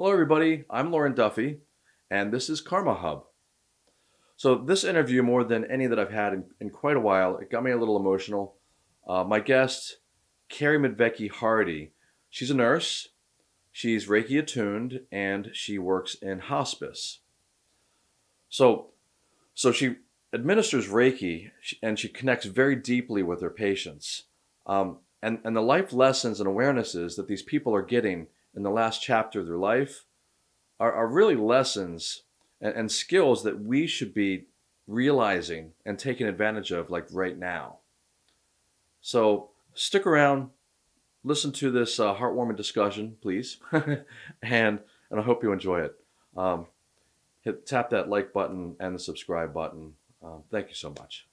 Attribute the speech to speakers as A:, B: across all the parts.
A: Hello, everybody. I'm Lauren Duffy, and this is Karma Hub. So, this interview, more than any that I've had in, in quite a while, it got me a little emotional. Uh, my guest, Carrie Medvecki Hardy, she's a nurse, she's Reiki attuned, and she works in hospice. So, so she administers Reiki and she connects very deeply with her patients. Um, and, and the life lessons and awarenesses that these people are getting in the last chapter of their life are, are really lessons and, and skills that we should be realizing and taking advantage of like right now. So stick around, listen to this uh, heartwarming discussion, please, and and I hope you enjoy it. Um, hit tap that like button and the subscribe button. Um, thank you so much.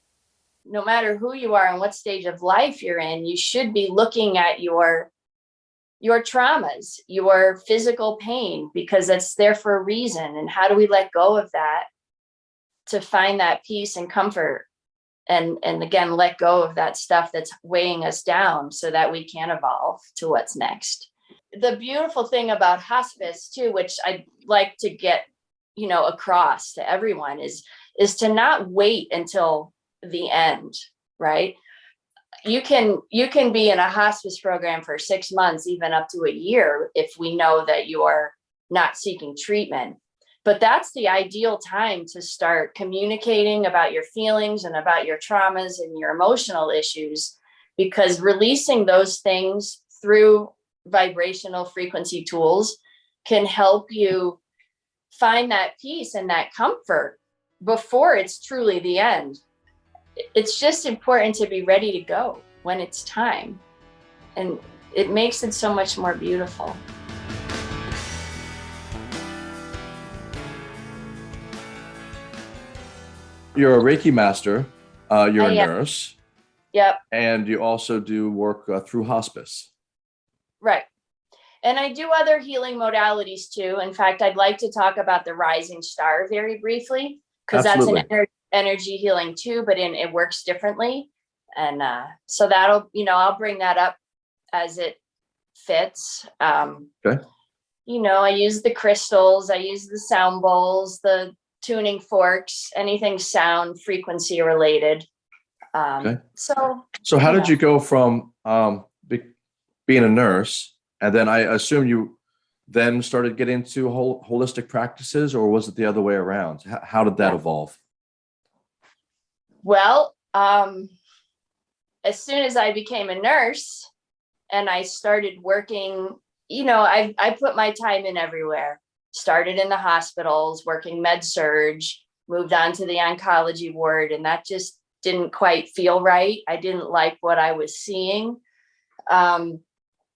B: No matter who you are and what stage of life you're in, you should be looking at your your traumas, your physical pain, because it's there for a reason. And how do we let go of that to find that peace and comfort? And, and again, let go of that stuff that's weighing us down so that we can evolve to what's next. The beautiful thing about hospice too, which I'd like to get, you know, across to everyone is, is to not wait until the end, right? You can you can be in a hospice program for six months, even up to a year, if we know that you're not seeking treatment. But that's the ideal time to start communicating about your feelings and about your traumas and your emotional issues, because releasing those things through vibrational frequency tools can help you find that peace and that comfort before it's truly the end it's just important to be ready to go when it's time. And it makes it so much more beautiful.
A: You're a Reiki master, uh, you're a nurse.
B: Yep.
A: And you also do work uh, through hospice.
B: Right. And I do other healing modalities too. In fact, I'd like to talk about the rising star very briefly, because that's an energy energy healing too, but in it works differently. And uh, so that'll, you know, I'll bring that up as it fits. Um,
A: okay.
B: You know, I use the crystals, I use the sound bowls, the tuning forks, anything sound frequency related. Um, okay. So,
A: so how did you go from um, be, being a nurse and then I assume you then started getting into whole, holistic practices or was it the other way around? How, how did that yeah. evolve?
B: Well, um, as soon as I became a nurse and I started working, you know, I, I put my time in everywhere. Started in the hospitals, working med surg, moved on to the oncology ward, and that just didn't quite feel right. I didn't like what I was seeing. Um,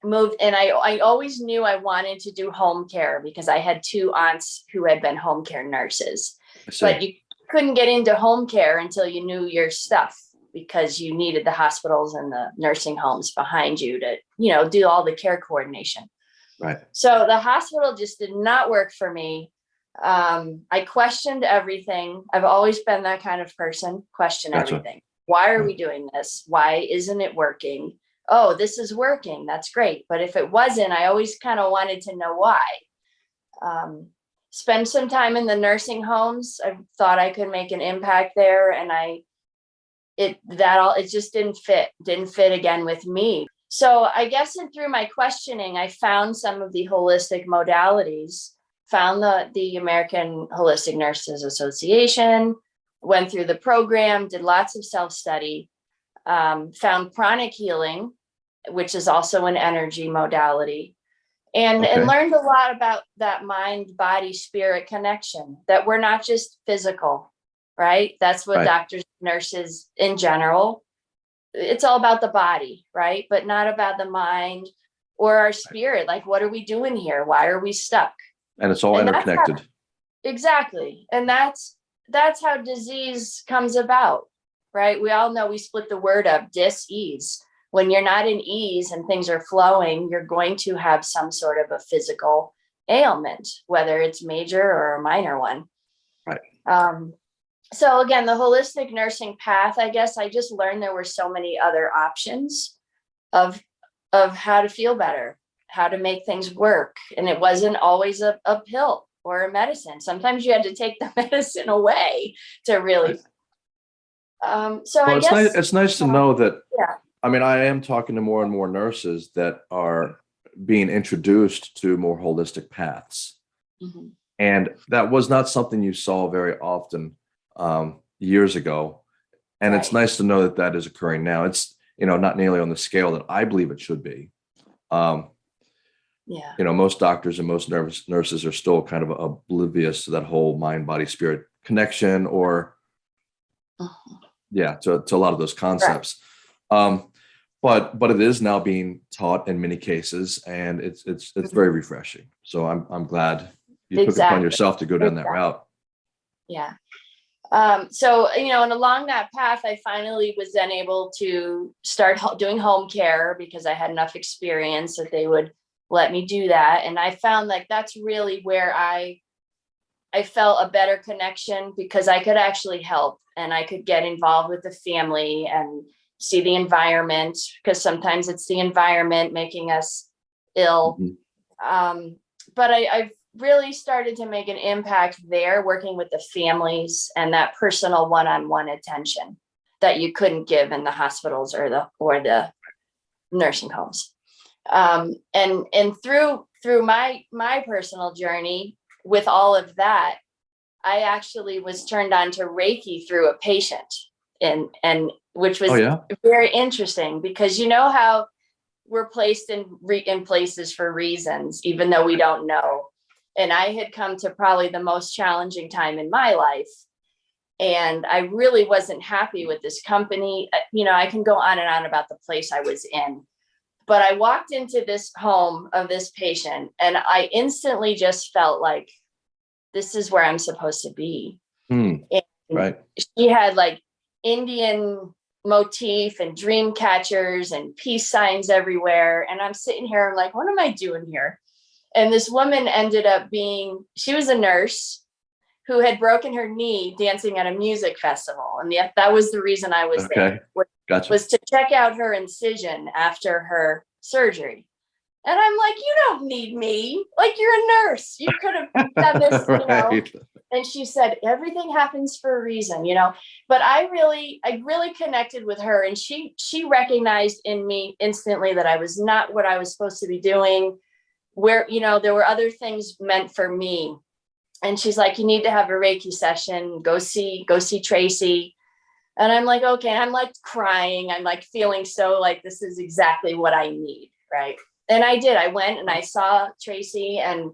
B: moved and I, I always knew I wanted to do home care because I had two aunts who had been home care nurses. But you couldn't get into home care until you knew your stuff because you needed the hospitals and the nursing homes behind you to, you know, do all the care coordination.
A: Right.
B: So the hospital just did not work for me. Um, I questioned everything. I've always been that kind of person, question gotcha. everything. Why are we doing this? Why isn't it working? Oh, this is working. That's great. But if it wasn't, I always kind of wanted to know why. Um, spend some time in the nursing homes. I thought I could make an impact there and I, it, that all, it just didn't fit, didn't fit again with me. So I guess in through my questioning, I found some of the holistic modalities, found the, the American Holistic Nurses Association, went through the program, did lots of self-study, um, found pranic healing, which is also an energy modality, and okay. and learned a lot about that mind body spirit connection that we're not just physical right? That's what right. doctors nurses in general it's all about the body right? But not about the mind or our spirit like what are we doing here? Why are we stuck?
A: And it's all and interconnected how,
B: exactly. And that's that's how disease comes about right? We all know we split the word up dis-ease when you're not in ease and things are flowing, you're going to have some sort of a physical ailment, whether it's major or a minor one.
A: Right.
B: Um, so again, the holistic nursing path, I guess I just learned there were so many other options of, of how to feel better. how to make things work. And it wasn't always a, a pill or a medicine. Sometimes you had to take the medicine away to really. Um, so
A: Well,
B: I
A: it's nice,
B: guess,
A: it's nice to know that,
B: Yeah.
A: I mean, I am talking to more and more nurses that are being introduced to more holistic paths.
B: Mhm.
A: And that was not something you saw very often um, years ago. And it's nice to know that that is occurring now. It's, you know, not nearly on the scale that I believe it should be. Um,
B: yeah,
A: you know, most doctors and most nurse, nurses are still kind of oblivious to that whole mind, body, spirit connection or
B: Mhm.
A: yeah, to, to a lot of those concepts. Um, but but it is now being taught in many cases and it's it's it's
B: Mhm.
A: very refreshing. So I'm I'm glad you took it upon yourself to go down that route.
B: yeah. Um, so, you know, and along that path, I finally was then able to start doing home care because I had enough experience that they would let me do that. And I found like that's really where I I felt a better connection because I could actually help and I could get involved with the family and see the environment because sometimes it's the environment making us ill.
A: Mhm.
B: Um, but I, I've really started to make an impact there working with the families and that personal one-on-one attention that you couldn't give in the hospitals or the or the nursing homes um and and through through my my personal journey with all of that i actually was turned on to reiki through a patient and and which oh, was
A: Oh yeah.
B: very interesting because you know how we're placed in in places for reasons even though we don't know and i had come to probably the most challenging time in my life and i really wasn't happy with this company you know i can go on and on about the place i was in but i walked into this home of this patient and i instantly just felt like this is where i'm supposed to be.
A: Hmm.
B: And-
A: Right.
B: she had like Indian motif and dream catchers and peace signs everywhere. And I'm sitting here, I'm like, what am I doing here? And this woman ended up being, she was a nurse who had broken her knee dancing at a music festival. And the, that was the reason I was
A: Okay.
B: there, was-
A: Gotcha.
B: was to check out her incision after her surgery. And I'm like, you don't need me. Like, you're a nurse. You could have done this, you know
A: right.
B: And she said everything happens for a reason you know? But i really i really connected with her and she she recognized in me instantly that i was not what i was supposed to be doing where you know there were other things meant for me. And she's like you need to have a reiki session. Go see go see tracy. And i'm like okay. I'm like crying. I'm like feeling so like this is exactly what i need right? And i did. I went and i saw tracy and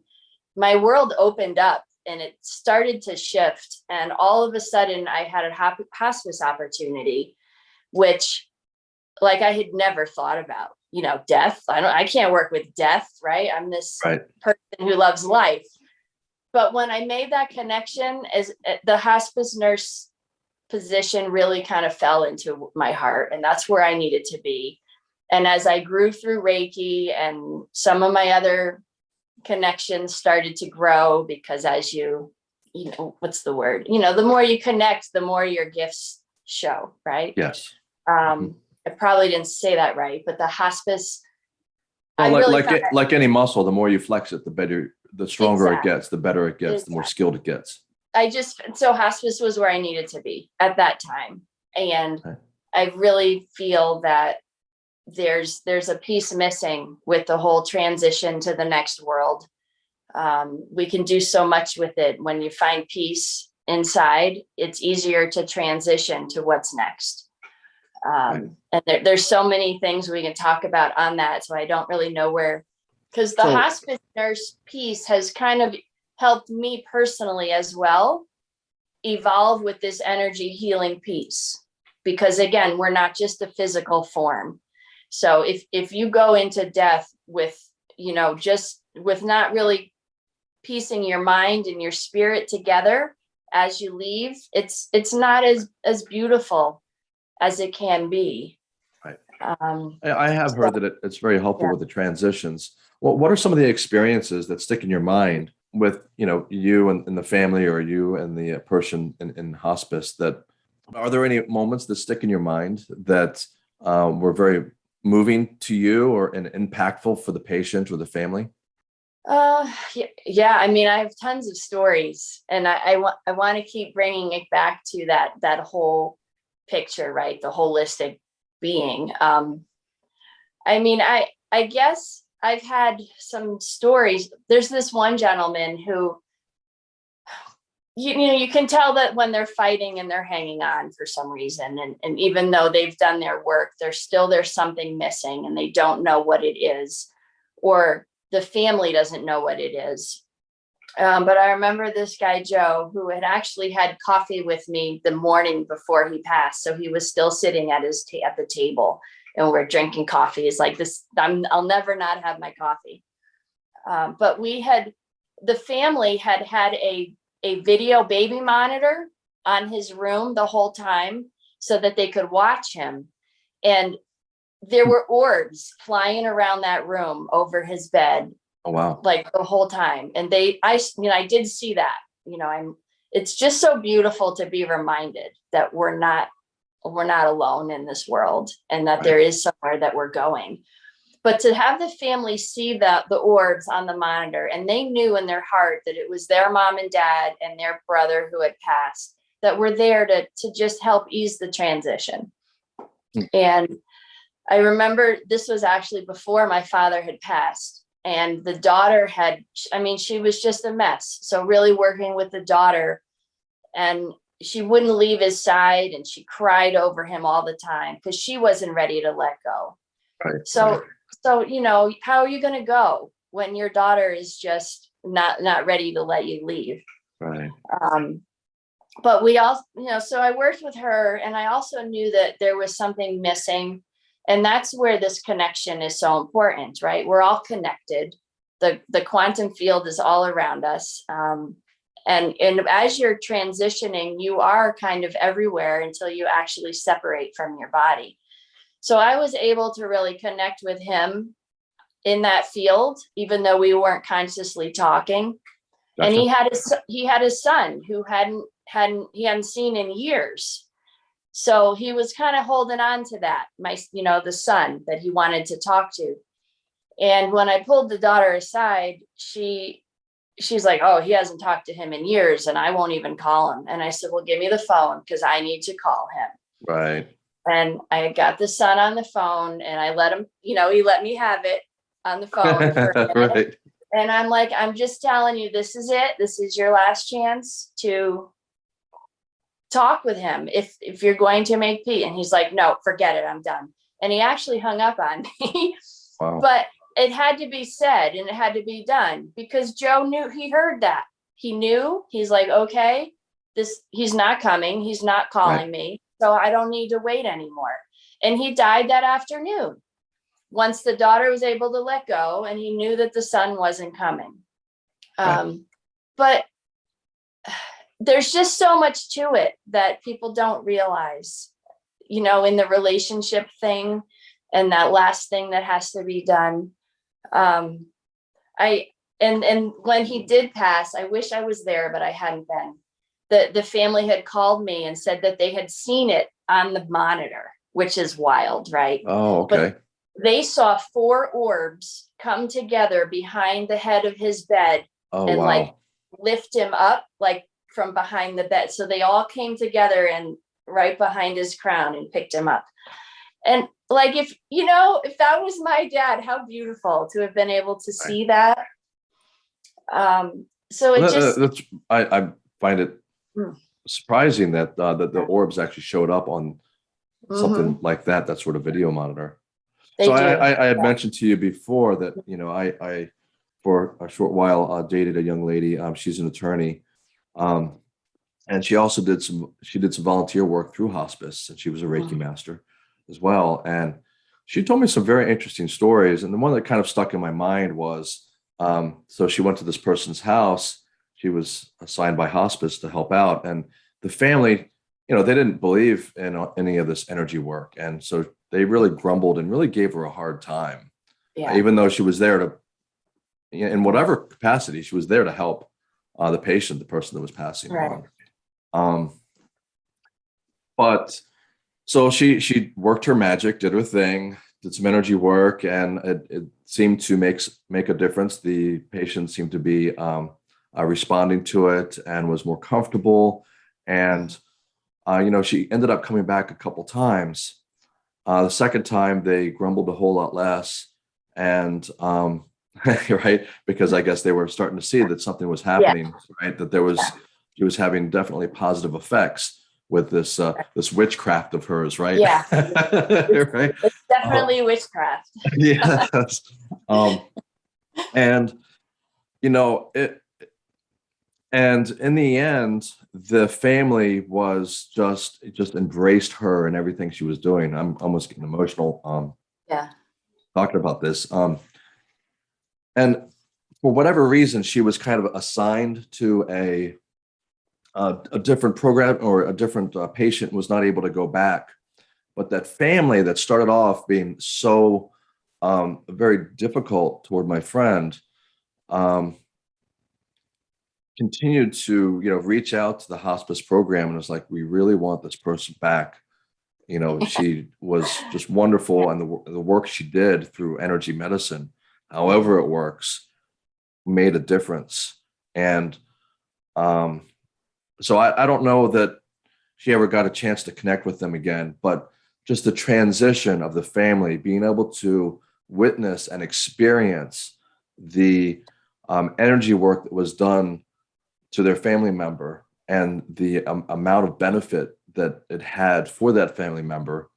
B: my world opened up and it started to shift and all of a sudden i had a hospice opportunity which like i had never thought about you know death. I don't i can't work with death right? I'm this
A: Right.
B: person who loves life. But when i made that connection as uh, the hospice nurse position really kind of fell into my heart and that's where i needed to be. And as i grew through reiki and some of my other connections started to grow because as you you know what's the word you know the more you connect the more your gifts show right
A: Yes.
B: um i probably didn't say that right but the hospice
A: Well, like
B: really
A: like it, like any muscle, the more you flex it, the better, the stronger
B: Exactly.
A: it gets, the better it gets, the more skilled it gets.
B: I just so hospice was where I needed to be at that time. And
A: Okay.
B: I really feel that there's there's a piece missing with the whole transition to the next world. Um, we can do so much with it. When you find peace inside, it's easier to transition to what's next. Um, and there, there's so many things we can talk about on that. So I don't really know where because the
A: So-
B: hospice nurse piece has kind of helped me personally as well evolve with this energy healing piece because again we're not just a physical form so if if you go into death with you know just with not really piecing your mind and your spirit together as you leave it's it's not as as beautiful as it can be
A: Right.
B: um
A: I, have heard that it, it's very helpful
B: Yeah.
A: with the transitions. What What are some of the experiences that stick in your mind with you know you and, and the family, or you and the uh, person in, in hospice? That are there any moments that stick in your mind that um, were very moving to you or and impactful for the patient or the family?
B: Uh, yeah, yeah, I mean, I have tons of stories and I, I want, I want to keep bringing it back to that, that whole picture, right? The holistic being. Um, I mean, I, I guess I've had some stories. There's this one gentleman who, you, you know, you can tell that when they're fighting and they're hanging on for some reason. And, and even though they've done their work, there's still, there's something missing and they don't know what it is. Or the family doesn't know what it is. Um, but I remember this guy, Joe, who had actually had coffee with me the morning before he passed. So he was still sitting at his at the table and we're drinking coffee. He's like this, I'm, I'll never not have my coffee. Um, but we had, the family had had a, a video baby monitor on his room the whole time so that they could watch him. And there were orbs flying around that room over his bed
A: Oh, wow.
B: like the whole time. And they, I, you know, I did see that, you know, I'm, it's just so beautiful to be reminded that we're not, we're not alone in this world and that
A: Right.
B: there is somewhere that we're going. But to have the family see the, the orbs on the monitor and they knew in their heart that it was their mom and dad and their brother who had passed that were there to, to just help ease the transition.
A: Hmm.
B: And I remember this was actually before my father had passed and the daughter had, I mean, she was just a mess. So really working with the daughter and she wouldn't leave his side and she cried over him all the time because she wasn't ready to let go.
A: Right.
B: So, so, you know, how are you going to go when your daughter is just not, not ready to let you leave?
A: Right.
B: Um, but we all, you know, so I worked with her and I also knew that there was something missing. And that's where this connection is so important, right? We're all connected. The, the quantum field is all around us. Um, and, and as you're transitioning, you are kind of everywhere until you actually separate from your body. So I was able to really connect with him in that field, even though we weren't consciously talking. And he had his he had his son who hadn't hadn't he hadn't seen in years. So he was kind of holding on to that my you know the son that he wanted to talk to. And when i pulled the daughter aside she she's like oh he hasn't talked to him in years and i won't even call him. And i said well give me the phone because i need to call him.
A: Right.
B: And i got the son on the phone and i let him you know he let me have it on the phone for a minute.
A: right.
B: And I'm like, I'm just telling you, this is it. This is your last chance to talk with him if if you're going to make peace. And he's like, no, forget it. I'm done. And he actually hung up on me.
A: Wow.
B: but it had to be said and it had to be done because Joe knew he heard that. He knew he's like, okay, this he's not coming. He's not calling me. So I don't need to wait anymore. And he died that afternoon. Once the daughter was able to let go and he knew that the son wasn't coming.
A: Right.
B: Um, but there's just so much to it that people don't realize, you know, in the relationship thing and that last thing that has to be done. Um, I, and, and when he did pass, I wish I was there, but I hadn't been. The, the family had called me and said that they had seen it on the monitor, which is wild, right?
A: Oh, okay.
B: They saw four orbs come together behind the head of his bed
A: Oh,
B: and, like, lift him up like from behind the bed. So they all came together and right behind his crown and picked him up. And like if you know, if that was my dad, how beautiful to have been able to see that. Um, so it
A: that-
B: just
A: that's I, I find it
B: Hmm.
A: surprising that uh, that the orbs actually showed up on
B: mhm,
A: something like that. That sort of video monitor.
B: they
A: so. I, I, I had
B: yeah.
A: mentioned to you before that you know I, I for a short while uh, dated a young lady. Um, she's an attorney, um, and she also did some she did some volunteer work through hospice, and she was a Reiki
B: Mhm.
A: master as well. And she told me some very interesting stories. And the one that kind of stuck in my mind was um, so she went to this person's house. She was assigned by hospice to help out, and the family, you know, they didn't believe in any of this energy work, and so they really grumbled and really gave her a hard time,
B: yeah.
A: even though she was there to, in whatever capacity, she was there to help uh, the patient, the person that was passing
B: Right.
A: on. Um, but so she she worked her magic, did her thing, did some energy work and it, it seemed to make make a difference. The patient seemed to be um, uh, responding to it and was more comfortable. And uh, you know, she ended up coming back a couple times. Uh, the second time, they grumbled a whole lot less, and um, right because I guess they were starting to see that something was happening. Right, that there was
B: Yeah.
A: she was having definitely positive effects with this uh, this witchcraft of hers. Right.
B: Yeah.
A: right.
B: It's definitely witchcraft.
A: yes. Um, and you know it. And in the end, the family was just it just embraced her and everything she was doing. I'm almost getting emotional. Um,
B: Yeah.
A: talking about this. Um, and for whatever reason, she was kind of assigned to a a, a different program or a different uh, patient was not able to go back. But that family that started off being so um, very difficult toward my friend um, continued to you know reach out to the hospice program and was like, we really want this person back. You know, she was just wonderful, and the the work she did through energy medicine, however it works, made a difference. And um, so I, I don't know that she ever got a chance to connect with them again, but just the transition of the family being able to witness and experience the um, energy work that was done to their family member and the um, amount of benefit that it had for that family member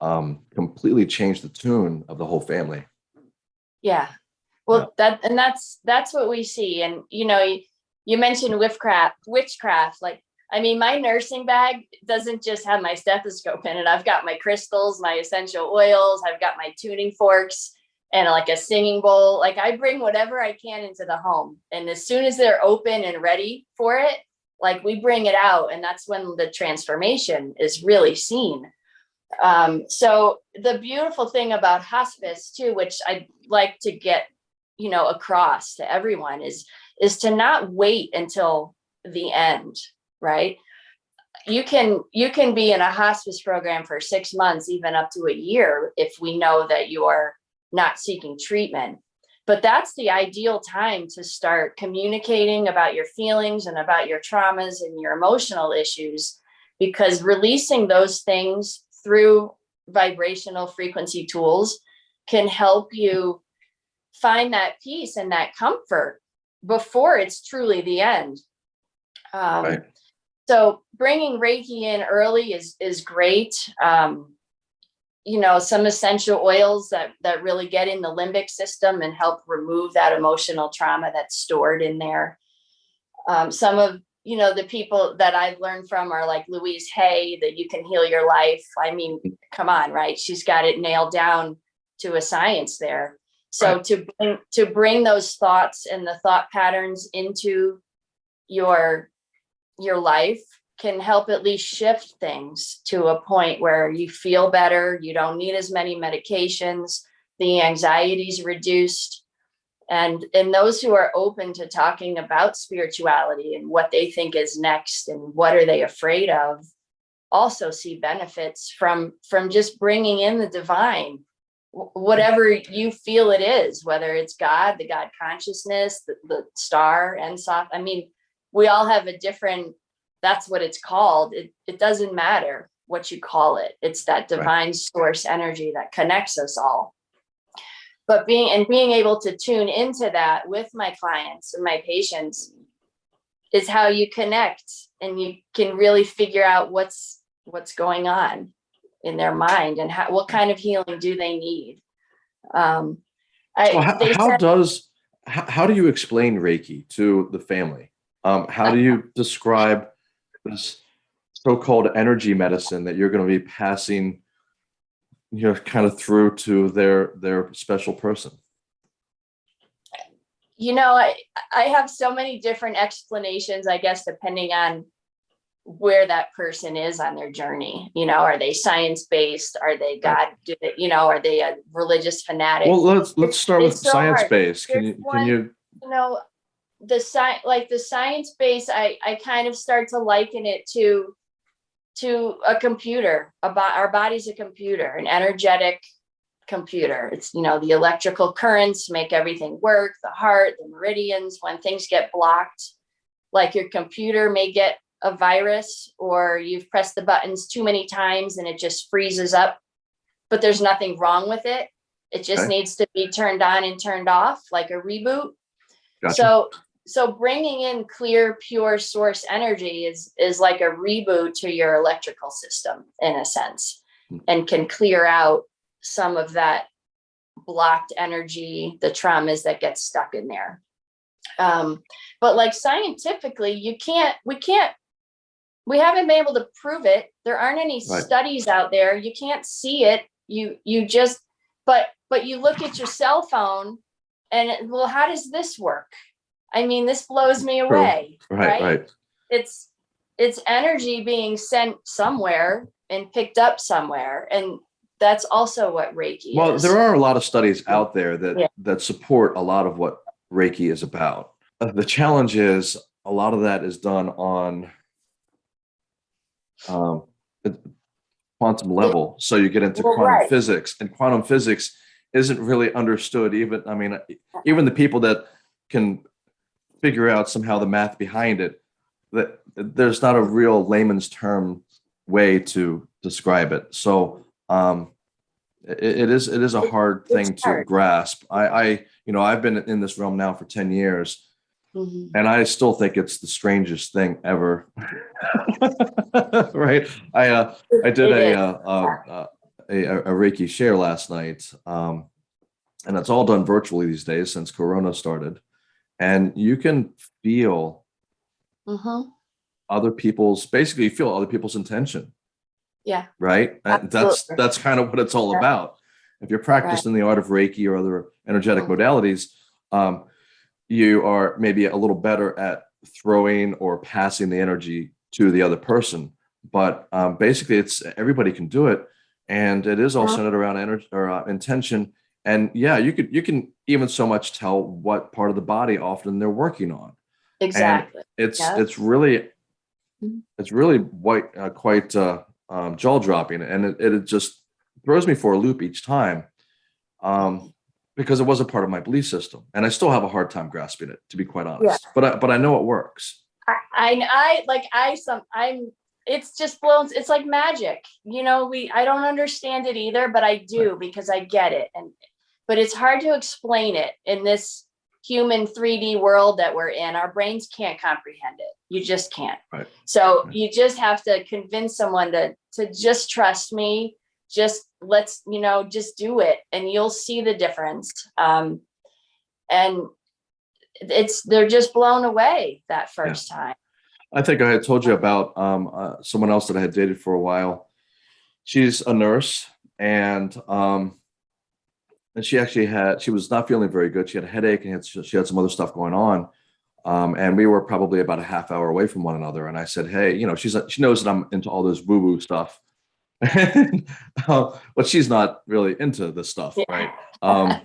A: um, completely changed the tune of the whole family.
B: Yeah. Well, that, and that's, that's what we see. And, you know, you, you mentioned witchcraft, witchcraft, like, I mean, my nursing bag doesn't just have my stethoscope in it. I've got my crystals, my essential oils, I've got my tuning forks and like a singing bowl. Like I bring whatever I can into the home. And as soon as they're open and ready for it, like we bring it out and that's when the transformation is really seen. Um, so the beautiful thing about hospice too, which I'd like to get, you know, across to everyone is, is to not wait until the end, right? You can, you can be in a hospice program for six months, even up to a year, if we know that you're not seeking treatment. But that's the ideal time to start communicating about your feelings and about your traumas and your emotional issues, because releasing those things through vibrational frequency tools can help you find that peace and that comfort before it's truly the end. Um,
A: Right.
B: So bringing Reiki in early is, is great. Um, you know, some essential oils that, that really get in the limbic system and help remove that emotional trauma that's stored in there. Um, some of, you know, the people that I've learned from are like Louise Hay, that you can heal your life. I mean, come on, right? She's got it nailed down to a science there. So
A: Right.
B: to bring, to bring those thoughts and the thought patterns into your, your life can help at least shift things to a point where you feel better, you don't need as many medications, the anxiety's reduced. And, and those who are open to talking about spirituality and what they think is next and what are they afraid of also see benefits from, from just bringing in the divine, whatever you feel it is, whether it's God, the God consciousness, the, the star, and soft. I mean, we all have a different that's what it's called. It, it doesn't matter what you call it. It's that divine source energy that connects us all. But being and being able to tune into that with my clients and my patients is how you connect and you can really figure out what's what's going on in their mind and how, what kind of healing do they need. Um, I,
A: Well, how, how does how, how do you explain Reiki to the family? Um, how do you describe this so-called energy medicine that you're going to be passing, you know, kind of through to their their special person?
B: you know, I, I have so many different explanations, I guess, depending on where that person is on their journey. You know, are they science-based? Are they God, you know, are they a religious fanatic?
A: Well, let's let's start with
B: so
A: science
B: hard.
A: based. Can you can
B: one-
A: you
B: you know, the sci like the science base, I, I kind of start to liken it to, to a computer, about our body's a computer, an energetic computer. It's, you know, the electrical currents make everything work, the heart, the meridians, when things get blocked, like your computer may get a virus or you've pressed the buttons too many times and it just freezes up, but there's nothing wrong with it. It just
A: Okay.
B: needs to be turned on and turned off like a reboot.
A: Gotcha.
B: So, so bringing in clear, pure source energy is, is like a reboot to your electrical system in a sense.
A: Hmm.
B: And can clear out some of that blocked energy, the traumas that get stuck in there. Um, but like scientifically, you can't, we can't, we haven't been able to prove it. There aren't any
A: Right.
B: studies out there. You can't see it. You, you just, but, but you look at your cell phone and it- well, how does this work? I mean, this blows me
A: True.
B: away,
A: Right,
B: right?
A: right.
B: It's, it's energy being sent somewhere and picked up somewhere. And that's also what Reiki
A: Well,
B: is.
A: there are a lot of studies out there that
B: Yeah.
A: that support a lot of what Reiki is about. Uh, The challenge is a lot of that is done on um, quantum level. So you get into
B: Well,
A: quantum
B: right.
A: physics, and quantum physics isn't really understood. Even I mean, even the people that can figure out somehow the math behind it, that there's not a real layman's term way to describe it. So um, it, it is it is a hard
B: It's
A: thing to
B: hard.
A: grasp. I, I you know I've been in this realm now for ten years,
B: Mhm.
A: and I still think it's the strangest thing ever. right? I uh, I did a, uh, uh, a a a Reiki share last night, um, and it's all done virtually these days since Corona started, and you can feel
B: Mhm.
A: other people's basically feel other people's intention.
B: Yeah,
A: right? And that's that's kind of what it's all
B: Yeah.
A: about. If you're practicing the art of reiki or other energetic
B: Mhm.
A: modalities um you are maybe a little better at throwing or passing the energy to the other person. But um basically it's everybody can do it. And it is all centered around energy or uh, intention and yeah you could you can even so much tell what part of the body often they're working on
B: exactly.
A: it's
B: Yeah.
A: it's really
B: Mhm.
A: it's really quite uh, quite uh, um, jaw dropping, and it, it just throws me for a loop each time, um, because it was a part of my belief system, and I still have a hard time grasping it, to be quite honest. But I, but I know it works.
B: I, I, I like I some I'm it's just blown it's like magic you know we I don't understand it either but I do because I get it and but it's hard to explain it in this human 3D world that we're in. Our brains can't comprehend it. You just can't.
A: Right.
B: so
A: Right.
B: you just have to convince someone to to just trust me. Just let's you know just do it and you'll see the difference. Um and it's they're just blown away that first time.
A: I think I had told you about um, uh, someone else that I had dated for a while. She's a nurse, and um, and she actually had she was not feeling very good. She had a headache and had, she had some other stuff going on. Um, and we were probably about a half hour away from one another. And I said, "Hey, you know, she's she knows that I'm into all this woo woo stuff, uh, but she's not really into this stuff,
B: Yeah.
A: right? Um,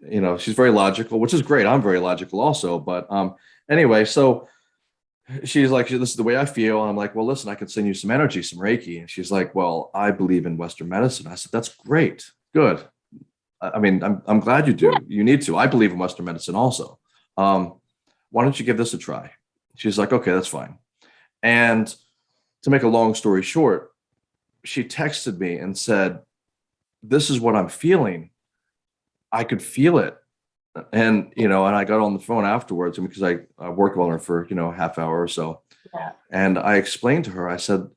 A: you know, she's very logical, which is great. I'm very logical also, but um, anyway, so." she's like, this is the way I feel. And I'm like, well, listen, I can send you some energy, some Reiki. And she's like, well, I believe in Western medicine. I said, that's great. Good. I mean, I'm, I'm glad you do. You need to. I believe in Western medicine also. Um, why don't you give this a try? She's like, okay, that's fine. And to make a long story short, she texted me and said, this is what I'm feeling. I could feel it and you know and i got on the phone afterwards because i, I worked on her for you know a half hour or so
B: Yeah.
A: and i explained to her i said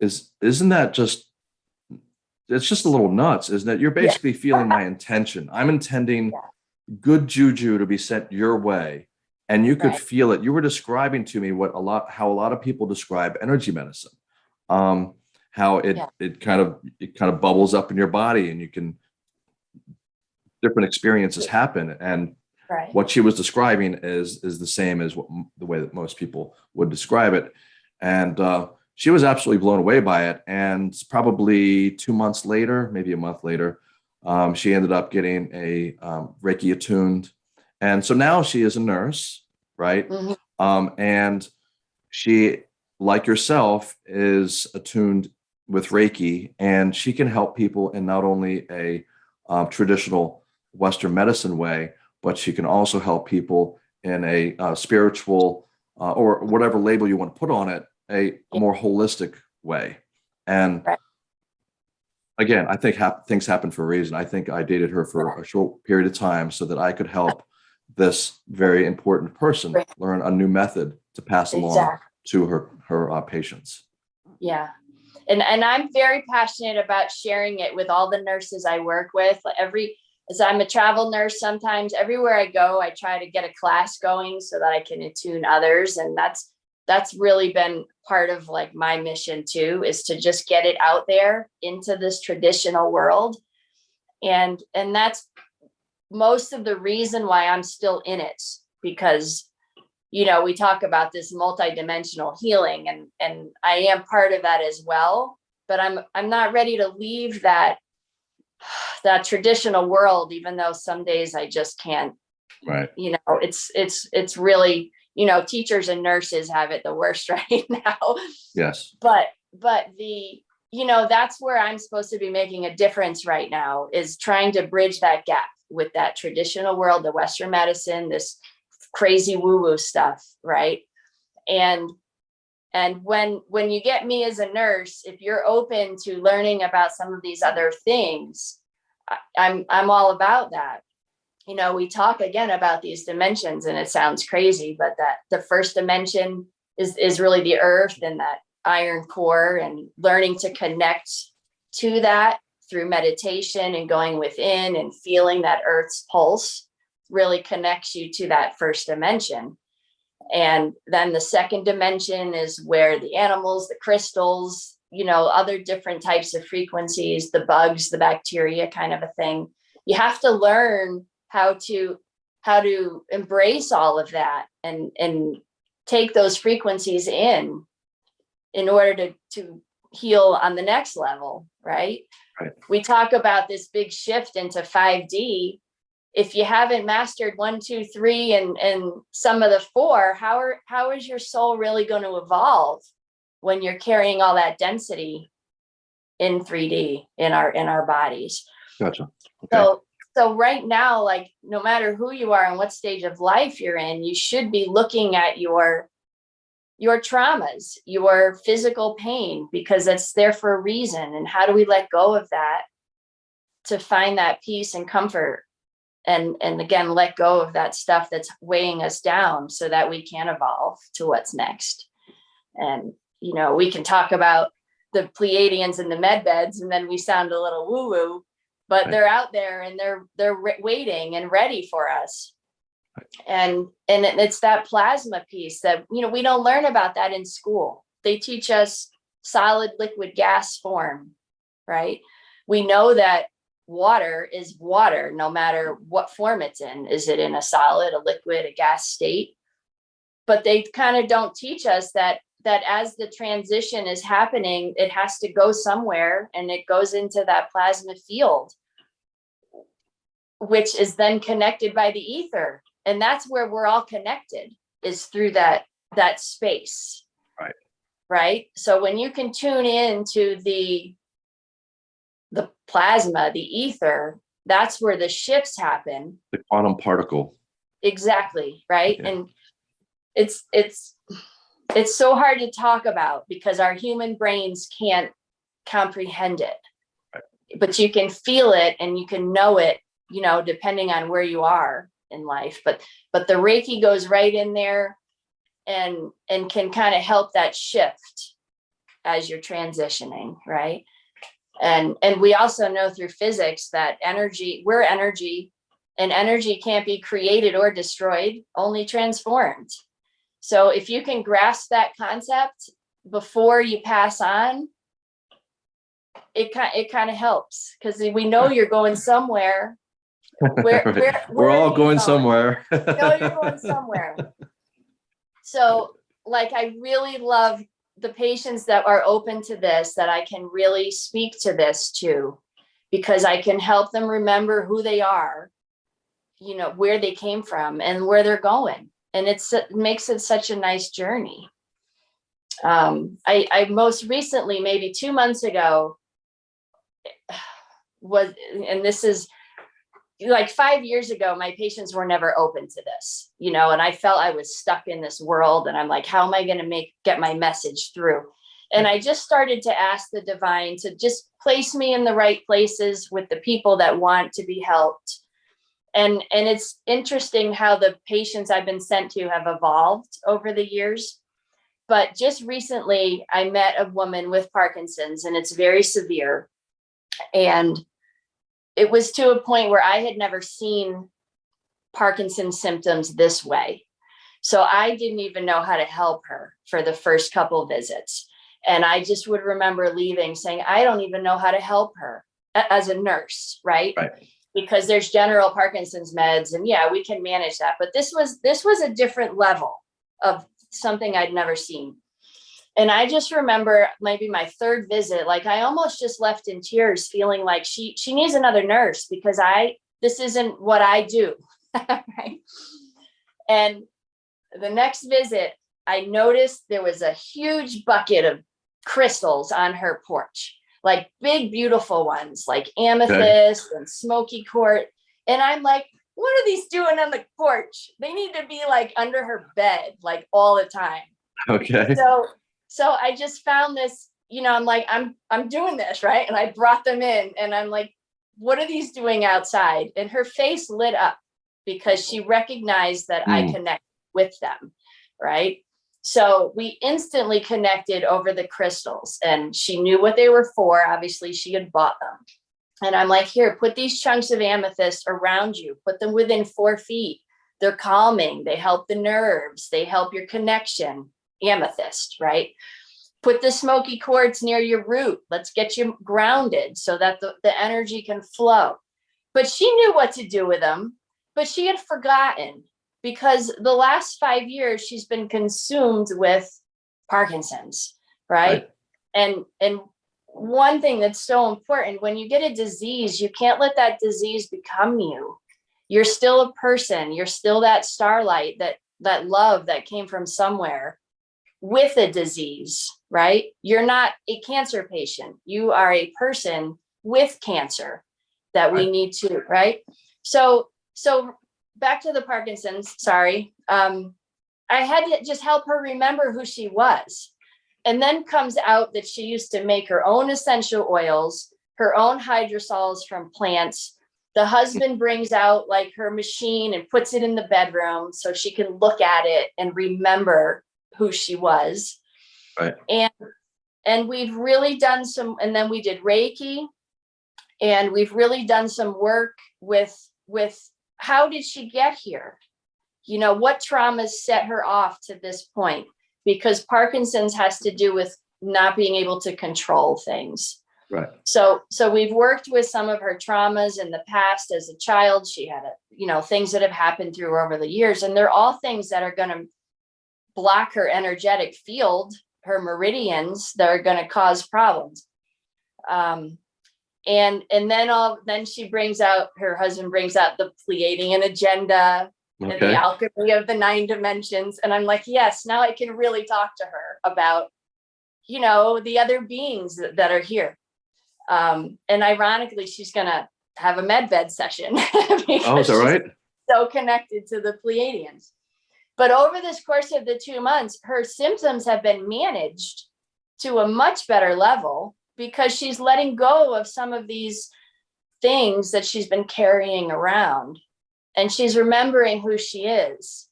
A: is isn't that just it's just a little nuts isn't it you're basically feeling my intention. I'm intending good juju to be sent your way and you could
B: Right.
A: feel it. You were describing to me what a lot how a lot of people describe energy medicine um how it
B: Yeah.
A: it kind of it kind of bubbles up in your body and you can different experiences happen and
B: right.
A: what she was describing is is the same as what, the way that most people would describe it. And uh, she was absolutely blown away by it. And probably two months later maybe a month later um, she ended up getting a um, reiki attuned. And so now she is a nurse right?
B: Mhm.
A: um, and she like yourself is attuned with reiki and she can help people in not only a um, traditional Western medicine way, but she can also help people in a uh, spiritual uh, or whatever label you want to put on it, a, a more holistic way. And
B: Right.
A: again, I think hap- things happen for a reason. I think I dated her for a short period of time so that I could help this very important person
B: Right.
A: learn a new method to pass along
B: Exactly.
A: to her her uh, patients.
B: Yeah. And and I'm very passionate about sharing it with all the nurses I work with. Every as I'm a travel nurse, sometimes everywhere I go, I try to get a class going so that I can attune others. And that's that's really been part of like my mission too, is to just get it out there into this traditional world. And and that's most of the reason why I'm still in it because you know, we talk about this multidimensional healing and and I am part of that as well, but I'm I'm not ready to leave that that traditional world even though some days I just can't,
A: Right.
B: you know, it's it's it's really, you know, teachers and nurses have it the worst right now.
A: Yes.
B: But but the you know, that's where I'm supposed to be making a difference right now is trying to bridge that gap with that traditional world, the Western medicine, this crazy woo-woo stuff, right? And and when when you get me as a nurse, if you're open to learning about some of these other things, I, I'm I'm all about that. You know, we talk again about these dimensions, and it sounds crazy, but that the first dimension is is really the earth and that iron core, and learning to connect to that through meditation and going within and feeling that earth's pulse really connects you to that first dimension. And then the second dimension is where the animals, the crystals, you know, other different types of frequencies, the bugs, the bacteria kind of a thing. You have to learn how to how to embrace all of that and and take those frequencies in in order to to heal on the next level, right?
A: Right.
B: We talk about this big shift into 5D. If you haven't mastered one, two, three, and and some of the four, how are how is your soul really going to evolve when you're carrying all that density in 3D in our in our bodies?
A: Gotcha. Okay.
B: So, so right now, like, no matter who you are and what stage of life you're in, you should be looking at your your traumas, your physical pain, because it's there for a reason. And how do we let go of that to find that peace and comfort? And, and again, let go of that stuff that's weighing us down so that we can evolve to what's next. And, you know, we can talk about the Pleiadians and the med beds, and then we sound a little woo woo, but they're out there and they're they're waiting and ready for us. And and it's that plasma piece that you know we don't learn about that in school. They teach us solid liquid gas form right? We know that water is water no matter what form it's in. Is it in a solid a liquid a gas state? But they kind of don't teach us that that as the transition is happening it has to go somewhere and it goes into that plasma field which is then connected by the ether and that's where we're all connected is through that that space
A: Right.
B: right so when you can tune in to the the plasma the ether that's where the shifts happen
A: The quantum particle.
B: exactly right
A: Yeah.
B: and it's it's it's so hard to talk about because our human brains can't comprehend it.
A: Right.
B: but you can feel it and you can know it you know depending on where you are in life but but the reiki goes right in there and and can kind of help that shift as you're transitioning right? And and we also know through physics that energy we're energy and energy can't be created or destroyed only transformed so if you can grasp that concept before you pass on it kind it kind of helps because we know you're going somewhere where, where,
A: We're
B: where are
A: all
B: you
A: going somewhere.
B: no, you're going somewhere. So like, I really love the patients that are open to this, that I can really speak to this to, because I can help them remember who they are, you know, where they came from and where they're going. And it makes it such a nice journey. Um, I, I most recently, maybe two months ago, was, and this is, like five years ago, my patients were never open to this, you know, and I felt I was stuck in this world and I'm like, how am I going to make, get my message through? And I just started to ask the divine to just place me in the right places with the people that want to be helped. And, and it's interesting how the patients I've been sent to have evolved over the years. But just recently, I met a woman with Parkinson's and it's very severe. And it was to a point where I had never seen Parkinson's symptoms this way. So I didn't even know how to help her for the first couple visits. And I just would remember leaving saying, I don't even know how to help her as a nurse, right?
A: Right.
B: Because there's general Parkinson's meds and yeah, we can manage that. But this was this was a different level of something I'd never seen. And I just remember maybe my third visit, like I almost just left in tears feeling like she she needs another nurse because I this isn't what I do. right. And the next visit, I noticed there was a huge bucket of crystals on her porch, like big, beautiful ones, like amethyst and smoky quartz. And I'm like, what are these doing on the porch? They need to be like under her bed, like all the time.
A: Okay.
B: So, so I just found this, you know, I'm like, I'm, I'm doing this, right? And I brought them in and I'm like, what are these doing outside? And her face lit up because she recognized that I
A: Mm.
B: connect with them, right? So we instantly connected over the crystals and she knew what they were for. Obviously, she had bought them. And I'm like, here, put these chunks of amethyst around you, put them within four feet. They're calming, they help the nerves, they help your connection, amethyst, right? Put the smoky quartz near your root. Let's get you grounded so that the, the energy can flow. But she knew what to do with them, but she had forgotten because the last five years she's been consumed with Parkinson's, right?
A: Right.
B: And and one thing that's so important when you get a disease, you can't let that disease become you. You're still a person. You're still that starlight, that that love that came from somewhere with a disease, right? You're not a cancer patient. You are a person with cancer that we
A: Right.
B: need to, right? So so back to the Parkinson's, sorry. Um, I had to just help her remember who she was. And then comes out that she used to make her own essential oils, her own hydrosols from plants. The husband brings out like her machine and puts it in the bedroom so she can look at it and remember who she was.
A: Right.
B: And and we've really done some, and then we did Reiki. And we've really done some work with with how did she get here? You know, what traumas set her off to this point? Because Parkinson's has to do with not being able to control things.
A: Right.
B: So, so we've worked with some of her traumas in the past as a child. She had, a, you know, things that have happened through her over the years, and they're all things that are going to block her energetic field, her meridians that are going to cause problems. Um, and and then all then she brings out her husband brings out the Pleiadian agenda and the alchemy of the nine dimensions, and I'm like, yes, now I can really talk to her about, you know, the other beings that, that are here. Um, and ironically, she's gonna have a med bed session.
A: Oh, is that right?
B: so connected to the Pleiadians. But over this course of the two months, her symptoms have been managed to a much better level because she's letting go of some of these things that she's been carrying around and she's remembering who she is.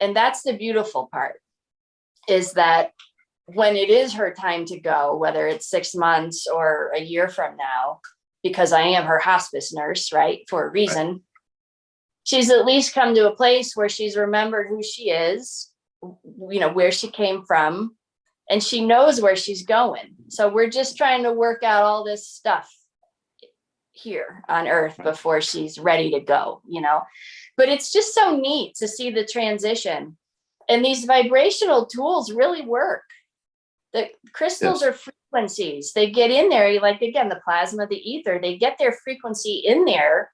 B: And that's the beautiful part is that when it is her time to go, whether it's six months or a year from now, because I am her hospice nurse, right, for a reason, she's at least come to a place where she's remembered who she is, you know, where she came from, and she knows where she's going. So we're just trying to work out all this stuff here on earth before she's ready to go, you know. But it's just so neat to see the transition. And these vibrational tools really work. The crystals are frequencies. They get in there, like again, the plasma, the ether, they get their frequency in there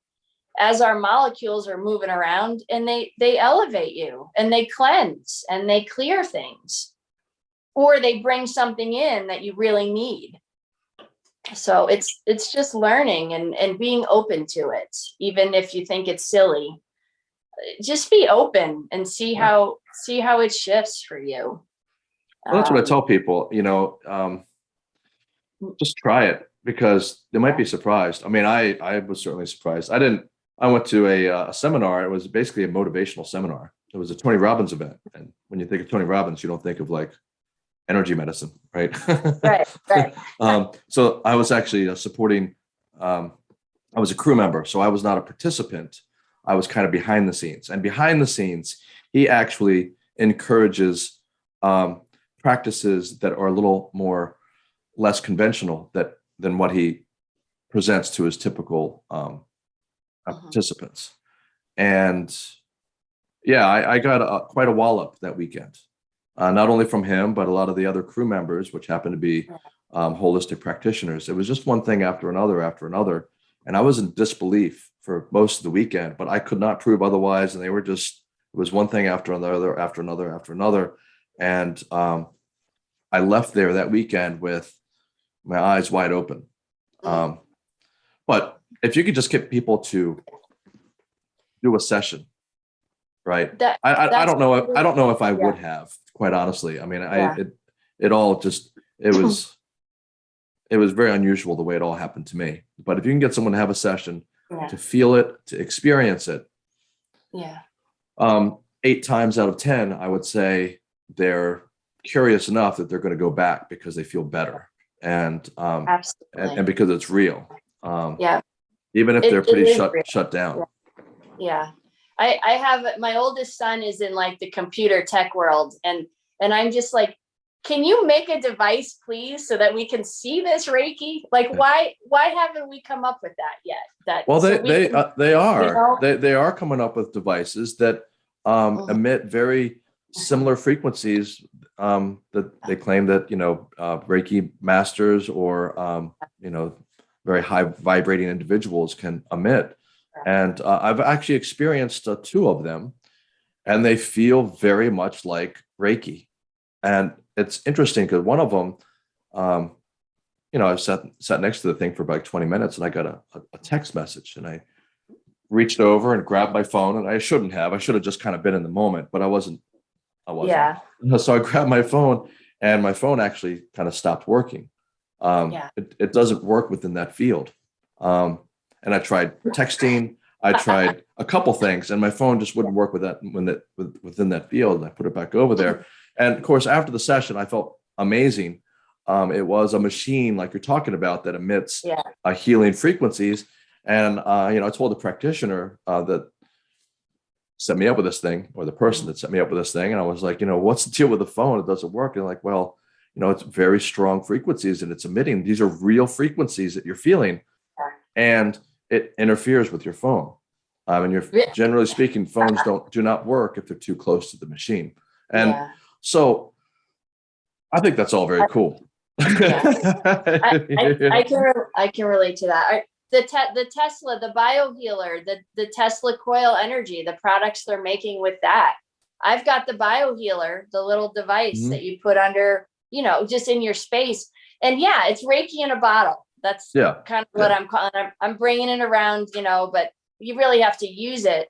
B: as our molecules are moving around and they they elevate you and they cleanse and they clear things or they bring something in that you really need So it's, it's just learning and, and being open to it, even if you think it's silly. Uh, Just be open and see how, see how it shifts for you.
A: Well, that's what I
B: Um,
A: tell people, you know, um, just try it because they might be surprised. I mean, I, I was certainly surprised. I didn't, I went to a, uh, a seminar. It was basically a motivational seminar. It was a Tony Robbins event. And when you think of Tony Robbins, you don't think of like energy medicine, right?
B: Right, right.
A: Um, so I was actually uh, supporting, um, I was a crew member, so I was not a participant. I was kind of behind the scenes and behind the scenes, he actually encourages, um, practices that are a little more less conventional that than what he presents to his typical, um, uh,
B: Mhm.
A: participants. And yeah, I, I got a, quite a wallop that weekend. Uh, not only from him, but a lot of the other crew members, which happened to be um, holistic practitioners. It was just one thing after another after another. And I was in disbelief for most of the weekend, but I could not prove otherwise. And they were just, it was one thing after another, after another, after another. And um, I left there that weekend with my eyes wide open. Um, but if you could just get people to do a session, right?
B: That,
A: I, I, I don't know. If, I don't know if I
B: yeah.
A: would have, quite honestly. I mean, I, it, it all just, it was, it was very unusual the way it all happened to me. But if you can get someone to have a session,
B: yeah,
A: to feel it, to experience it,
B: yeah,
A: um, eight times out of 10, I would say they're curious enough that they're going to go back because they feel better. And, um, and,
B: absolutely.
A: and because it's real. Um,
B: Yeah.
A: Even if
B: It-
A: they're pretty shut,
B: real.
A: shut down.
B: Yeah. I, I have, my oldest son is in like the computer tech world and, and I'm just like, can you make a device, please, so that we can see this Reiki? Like,
A: Yeah.
B: why, why haven't we come up with that yet? That.
A: Well,
B: so
A: they
B: we
A: they
B: can-
A: uh, they are
B: know?
A: they they are coming up with devices that um,
B: Mhm.
A: emit very similar frequencies um, that they claim that you know uh, Reiki masters or um, you know very high vibrating individuals can emit, and uh, I've actually experienced uh, two of them, and they feel very much like Reiki, and it's interesting because one of them. Um, you know, I sat sat next to the thing for about 20 minutes and I got a, a, text message and I reached over and grabbed my phone and I shouldn't have. I should have just kind of been in the moment, but I wasn't. I wasn't.
B: Yeah,
A: So I grabbed my phone and my phone actually kind of stopped working. Um,
B: Yeah.
A: it, it doesn't work within that field. Um, and I tried texting, I tried a couple things and my phone just wouldn't work with that when that with, within that field. And I put it back over there. And of course, after the session, I felt amazing. Um, it was a machine like you're talking about that emits
B: Yeah.
A: uh, healing frequencies. And, uh, you know, I told the practitioner uh, that set me up with this thing or the person that set me up with this thing. And I was like, you know, what's the deal with the phone? It doesn't work. And like, well, you know, it's very strong frequencies and it's emitting. These are real frequencies that you're feeling and it interferes with your phone. Um, and you're
B: Yeah.
A: generally speaking, phones don't do not work if they're too close to the machine. And
B: yeah.
A: so I think that's all very cool.
B: I, I, I can, I can relate to that. I, the te- the Tesla, the biohealer, the, the Tesla coil energy, the products they're making with that. I've got the biohealer, the little device
A: Mhm.
B: that you put under, you know, just in your space. And yeah, it's Reiki in a bottle. That's
A: yeah.
B: kind of what I'm calling. I'm, I'm bringing it around, you know, but you really have to use it.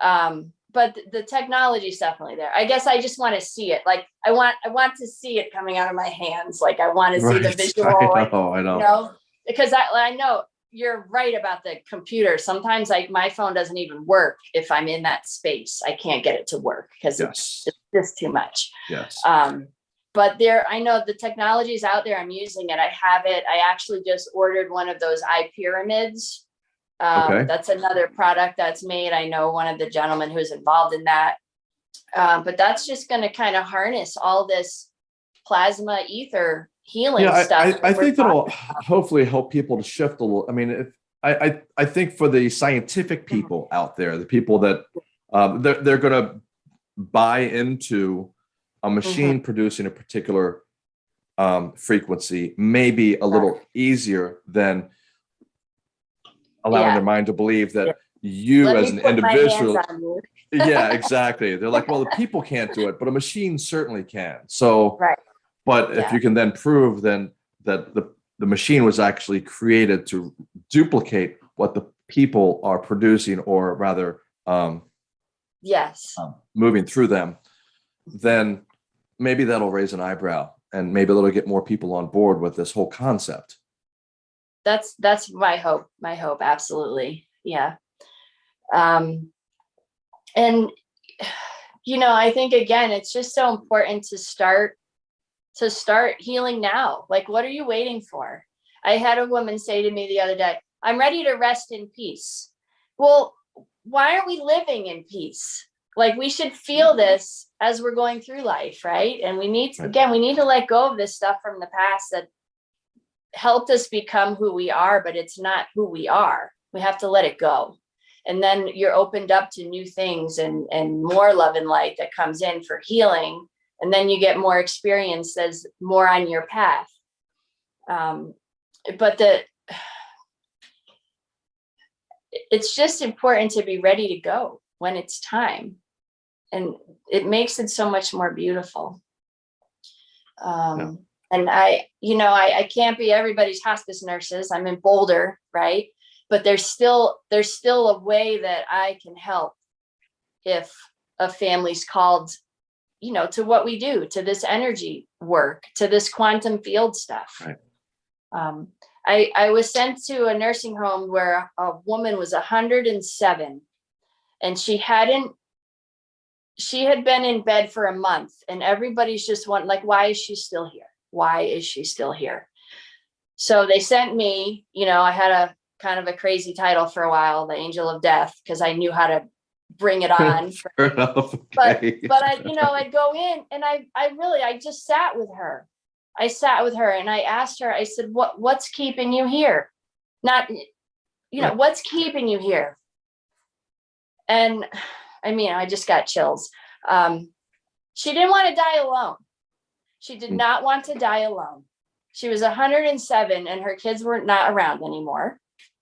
B: Um, but the technology is definitely there. I guess I just want to see it. Like I want, I want to see it coming out of my hands. Like I want to see the visual.
A: I know, I know.
B: you know, because I, I know you're right about the computer. Sometimes like my phone doesn't even work if I'm in that space. I can't get it to work because it's
A: Yes.
B: just too much.
A: Yes.
B: Um, but there, I know the technology is out there. I'm using it. I have it. I actually just ordered one of those eye pyramids. Um,
A: Okay.
B: That's another product that's made. I know one of the gentlemen who's involved in that. Um, but that's just going to kind of harness all this plasma ether healing
A: yeah,
B: stuff.
A: I, I, I think that'll hopefully help people to shift a little. I mean, if I, I, I think for the
B: Mm-hmm.
A: scientific people out there, the people that um, they're, they're going to buy into a
B: Mm-hmm.
A: machine producing a particular um, frequency, may be a little easier than allowing
B: Yeah.
A: their mind to believe that you
B: Let
A: as an
B: put my hands
A: individual yeah, exactly. They're like, well, the people can't do it, but a machine certainly can. So,
B: Right.
A: but if you can then prove then that the the machine was actually created to duplicate what the people are producing or rather um,
B: Yes.
A: um, moving through them, then maybe that'll raise an eyebrow and maybe it'll get more people on board with this whole concept.
B: That's, that's my hope, my hope, absolutely, yeah. Um, and, you know, I think again, it's just so important to start, to start healing now. Like, what are you waiting for? I had a woman say to me the other day, I'm ready to rest in peace. Well, why aren't we living in peace? Like, we should feel this as we're going through life, right? And we need, to again, we need to let go of this stuff from the past that helped us become who we are, but it's not who we are. We have to let it go. And then you're opened up to new things and, and more love and light that comes in for healing. And then you get more experience as more on your path. Um, but the, it's just important to be ready to go when it's time. And it makes it so much more beautiful. Um, and I, you know, I, I can't be everybody's hospice nurses. I'm in Boulder, right? But there's still, there's still a way that I can help if a family's called, you know, to what we do, to this energy work, to this quantum field stuff.
A: Right.
B: Um, I, I was sent to a nursing home where a woman was hundred and seven and she hadn't she had been in bed for a month and everybody's just want like why is she still here why is she still here so they sent me you know i had a kind of a crazy title for a while the angel of death because i knew how to bring it on
A: enough.
B: But-
A: okay.
B: but I, you know, I'd go in and I, I really, I just sat with her. I sat with her and I asked her, I said, what, what's keeping you here? Not, you know, what's keeping you here? And I mean, I just got chills. Um, she didn't want to die alone. She did
A: Hmm.
B: not want to die alone. She was hundred and seven and her kids were not around anymore,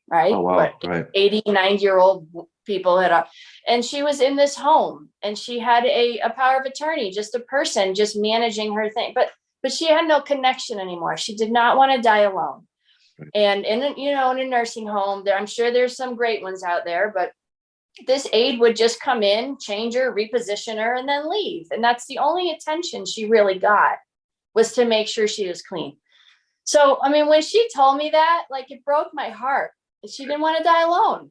B: right?
A: oh, wow.
B: But
A: Right.
B: 80, 90 year old people had, and she was in this home and she had a, a power of attorney, just a person just managing her thing, but, but she had no connection anymore. She did not want to die alone.
A: Right.
B: And in, a- you know, in a nursing home there, I'm sure there's some great ones out there, but this aide would just come in, change her, reposition her, and then leave. And that's the only attention she really got was to make sure she was clean. So, I mean, when she told me that, like it broke my heart. She didn't want to die alone.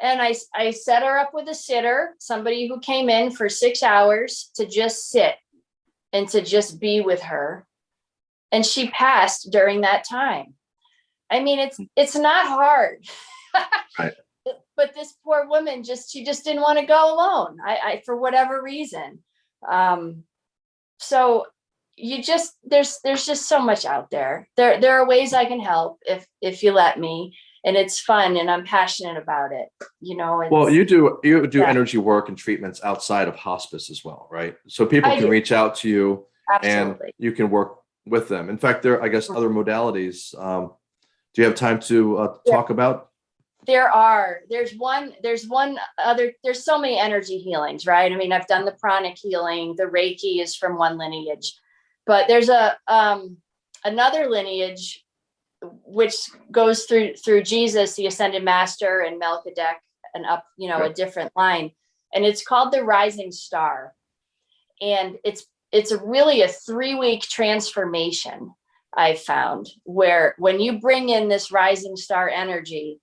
B: And I, I set her up with a sitter, somebody who came in for six hours to just sit and to just be with her. And she passed during that time. I mean, it's, it's not hard.
A: Right.
B: But this poor woman just, she just didn't want to go alone. I, I, for whatever reason. Um, so you just, there's, there's just so much out there. There, there are ways I can help if, if you let me and it's fun and I'm passionate about it, you know.
A: Well, you do you do
B: Yeah.
A: energy work and treatments outside of hospice as well, right? So people
B: I
A: can
B: do.
A: reach out to you and you can work with them. In fact, there, I guess, other modalities. Um, do you have time to uh,
B: Yeah.
A: talk about?
B: There are, there's one, there's one other, there's so many energy healings, right? I mean, I've done the pranic healing, the Reiki is from one lineage. But there's a, um, another lineage which goes through, through Jesus, the ascended master and Melchizedek and up, you know, a different line. And it's called the rising star. And it's, it's a really a three-week transformation I found where when you bring in this rising star energy,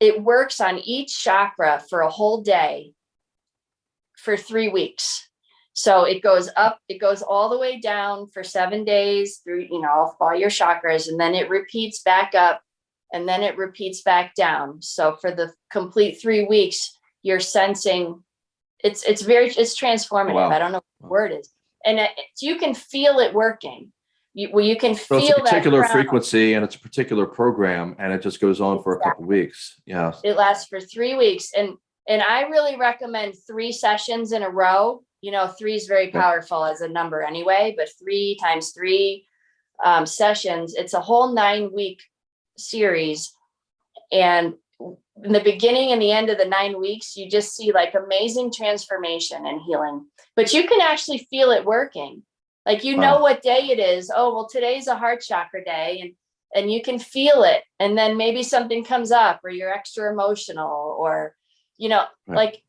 B: it works on each chakra for a whole day for three weeks. So it goes up, it goes all the way down for seven days through, you know, all your chakras, and then it repeats back up and then it repeats back down. So for the complete three weeks, you're sensing it's it's very it's transformative.
A: Wow.
B: I don't know what the word is. And it, you can feel it working. You, well, you can
A: So
B: feel
A: it's a particular frequency and it's a particular program and it just goes on for a couple weeks. Yeah.
B: It lasts for three weeks and, and I really recommend three sessions in a row. You know, three is very powerful as a number anyway, but three times three um, sessions, it's a whole nine week series. And in the beginning and the end of the nine weeks, you just see like amazing transformation and healing, but you can actually feel it working. Like, you know what day it is. Oh, well, today's a heart chakra day. And and you can feel it and then maybe something comes up or you're extra emotional or you know
A: Right.
B: like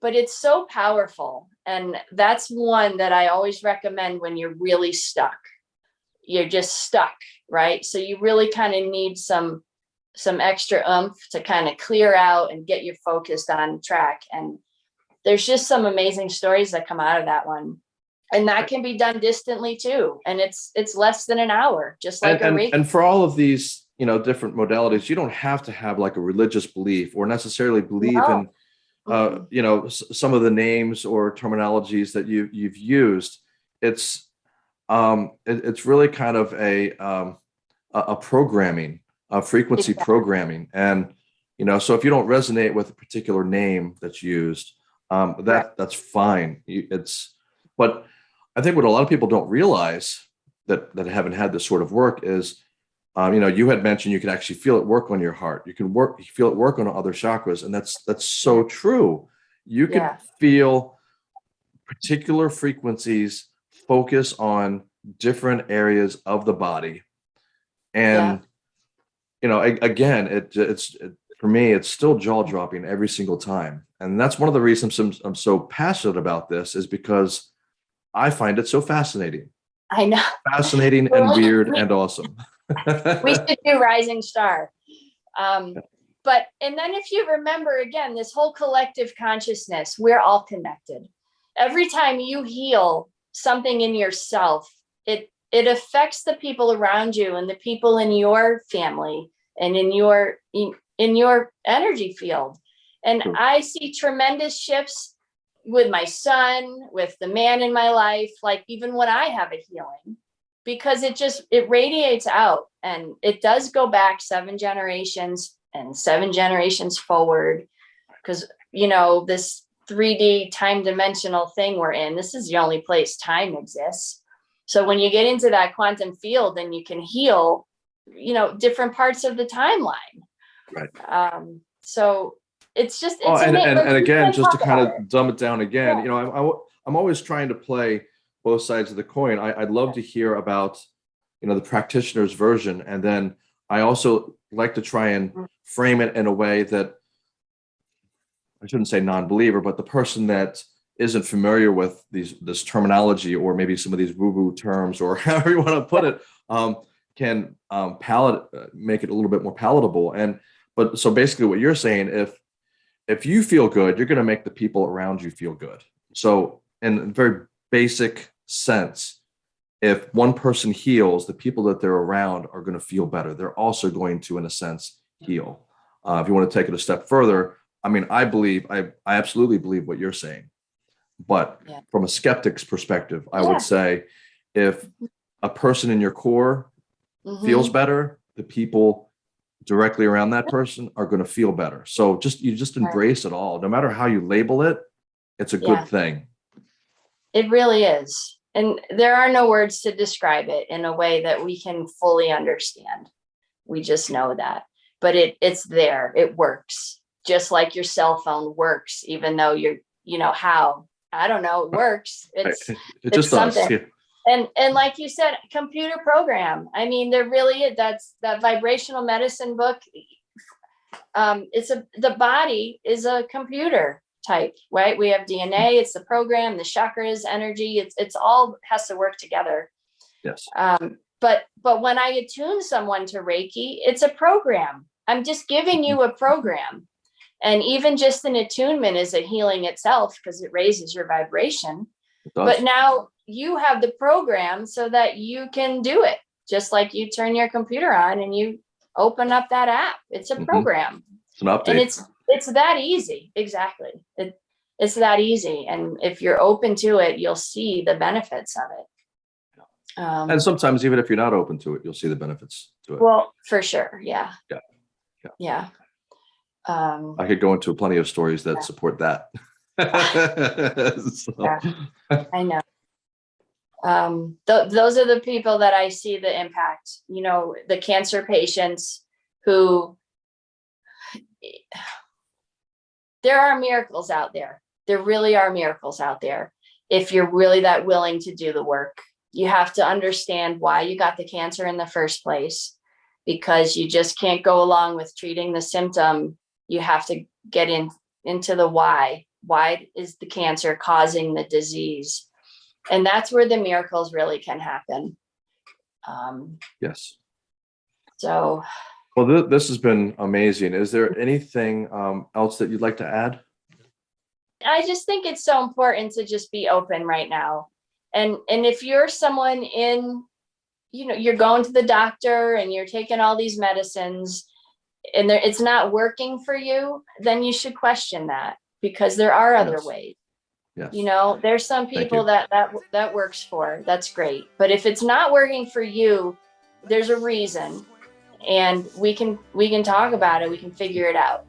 B: but it's so powerful and that's one that i always recommend when you're really stuck you're just stuck right so you really kind of need some some extra oomph to kind of clear out and get you focused on track and there's just some amazing stories that come out of that one and that can be done distantly too and it's it's less than an hour just like
A: and,
B: a
A: and, and for all of these you know different modalities you don't have to have like a religious belief or necessarily believe
B: No.
A: in uh, you know some of the names or terminologies that you you've used. It's um it- it's really kind of a um a, programming a frequency
B: Exactly.
A: programming. And you know so if you don't resonate with a particular name that's used um that that's fine. It's but i think what a lot of people don't realize that that haven't had this sort of work is um, you know you had mentioned you can actually feel it work on your heart. You can work feel it work on other chakras and that's that's so true. You can
B: Yeah.
A: feel particular frequencies focus on different areas of the body. And you know a- again it it's it, for me it's still jaw dropping every single time. And that's one of the reasons I'm, I'm so passionate about this is because i find it so fascinating.
B: I know.
A: Fascinating and weird and awesome.
B: We should do rising star. Um but and then if you remember again this whole collective consciousness we're all connected. Every time you heal something in yourself it it affects the people around you and the people in your family and in your in, in your energy field. And i see tremendous shifts with my son with the man in my life like even when i have a healing because it just it radiates out and it does go back seven generations and seven generations forward because you know this 3d time dimensional thing we're in this is the only place time exists so when you get into that quantum field then you can heal you know different parts of the timeline
A: Right.
B: um so it's just it's
A: oh, and, and,
B: like,
A: and again just to kind of
B: it.
A: dumb it down again
B: Yeah.
A: you know I'm, I'm- I'm always trying to play both sides of the coin I, i'd love to hear about you know the practitioner's version and then i also like to try and
B: Mm.
A: frame it in a way that i shouldn't say non-believer but the person that isn't familiar with these this terminology or maybe some of these woo-woo terms or however you want to put it um, can um, palate uh, make it a little bit more palatable and but so basically what you're saying if if you feel good you're going to make the people around you feel good so in a very basic sense if one person heals the people that they're around are going to feel better they're also going to in a sense heal uh, if you want to take it a step further i mean i believe i, I absolutely believe what you're saying but
B: Yeah.
A: from a skeptic's perspective i
B: Yeah.
A: would say if a person in your core feels
B: Mhm.
A: better the people directly around that person are going to feel better so just you just
B: Right.
A: embrace it all no matter how you label it it's a
B: Yeah.
A: good thing
B: It really is. And there are no words to describe it in a way that we can fully understand. We just know that. But it it's there. It works. Just like your cell phone works, even though you're, you know, how. I don't know, it works. It's
A: it just does
B: something.
A: yeah.
B: And and like you said, computer program. I mean, there really that's that vibrational medicine book. Um, it's a the body is a computer type, right? We have DNA, it's the program, the chakras, energy, it's it's all has to work together.
A: yes
B: Um, but but when I attune someone to Reiki, it's a program. I'm just giving you a program. And even just an attunement is a healing itself because it raises your vibration. But now you have the program so that you can do it just like you turn your computer on and you open up that app. It's a
A: Mhm.
B: program.
A: It's an update.
B: and it's it's that easy. Exactly. It, it's that easy. And if you're open to it you'll see the benefits of it. Um,
A: and sometimes even if you're not open to it you'll see the benefits to it.
B: Well for sure. Yeah.
A: Yeah. Yeah.
B: yeah. Um
A: i could go into plenty of stories that
B: Yeah.
A: support that So,
B: Yeah. I know. Um, th- those are the people that I see the impact, you know, the cancer patients who there are miracles out there. There really are miracles out there. If you're really that willing to do the work, you have to understand why you got the cancer in the first place because you just can't go along with treating the symptom. You have to get in into the why. Why is the cancer causing the disease? And that's where the miracles really can happen. Um,
A: Yes.
B: so
A: Well, th- this has been amazing. Is there anything um, else that you'd like to add?
B: I just think it's so important to just be open right now. And and if you're someone in, you know, you're going to the doctor and you're taking all these medicines and it's not working for you, then you should question that because there are other
A: Yes.
B: ways.
A: Yes.
B: You know, there's some people that that that works for. That's great. But if it's not working for you, there's a reason and we can we can talk about it. We can figure it out.